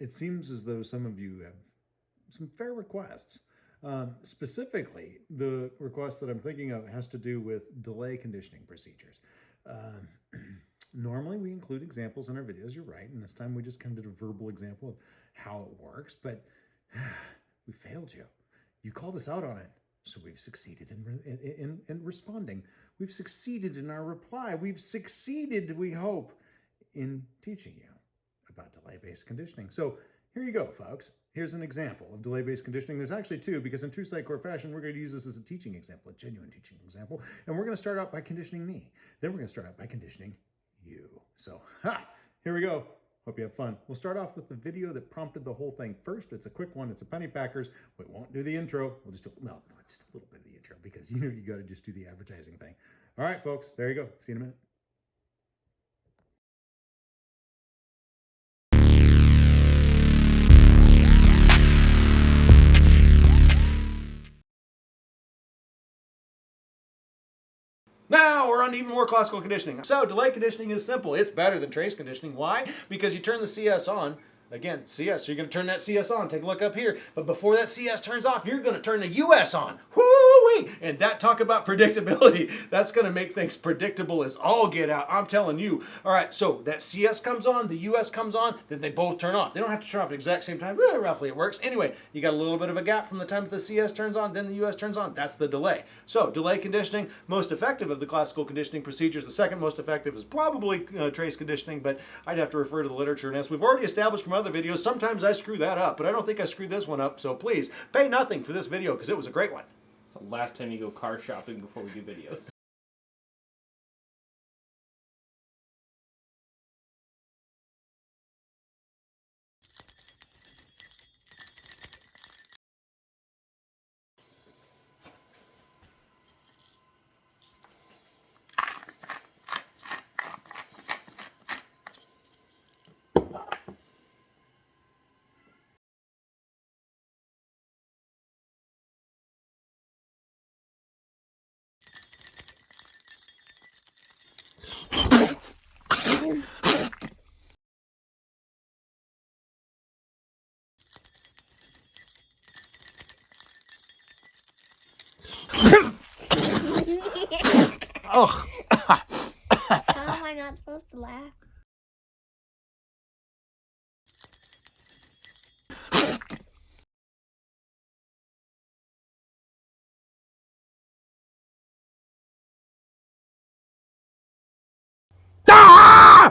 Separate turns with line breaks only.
it seems as though some of you have some fair requests. Um, specifically, the request that I'm thinking of has to do with delay conditioning procedures. Um, normally, we include examples in our videos, you're right, and this time we just kind of did a verbal example of how it works, but we failed you. You called us out on it, so we've succeeded in, in, in responding. We've succeeded in our reply. We've succeeded, we hope, in teaching you about delay-based conditioning. So here you go, folks. Here's an example of delay-based conditioning. There's actually two, because in true Sitecore fashion, we're going to use this as a teaching example, a genuine teaching example. And we're going to start out by conditioning me. Then we're going to start out by conditioning you. So, ha, here we go. Hope you have fun. We'll start off with the video that prompted the whole thing first. It's a quick one. It's a Penny Packers. We won't do the intro. We'll just do, no, no, just a little bit of the intro because you know you got to just do the advertising thing. All right, folks, there you go. See you in a minute. Now we're on even more classical conditioning. So delay conditioning is simple. It's better than trace conditioning. Why? Because you turn the CS on, Again, CS, you're going to turn that CS on. Take a look up here. But before that CS turns off, you're going to turn the US on. Woo-wee! And that talk about predictability, that's going to make things predictable as all get out. I'm telling you. All right, so that CS comes on, the US comes on, then they both turn off. They don't have to turn off at the exact same time. Eh, roughly it works. Anyway, you got a little bit of a gap from the time that the CS turns on, then the US turns on. That's the delay. So delay conditioning, most effective of the classical conditioning procedures. The second most effective is probably uh, trace conditioning, but I'd have to refer to the literature. And as we've already established from other videos, sometimes I screw that up, but I don't think I screwed this one up, so please pay nothing for this video because it was a great one.
It's the last time you go car shopping before we do videos.
Ugh. How am I not supposed to laugh?
Ah!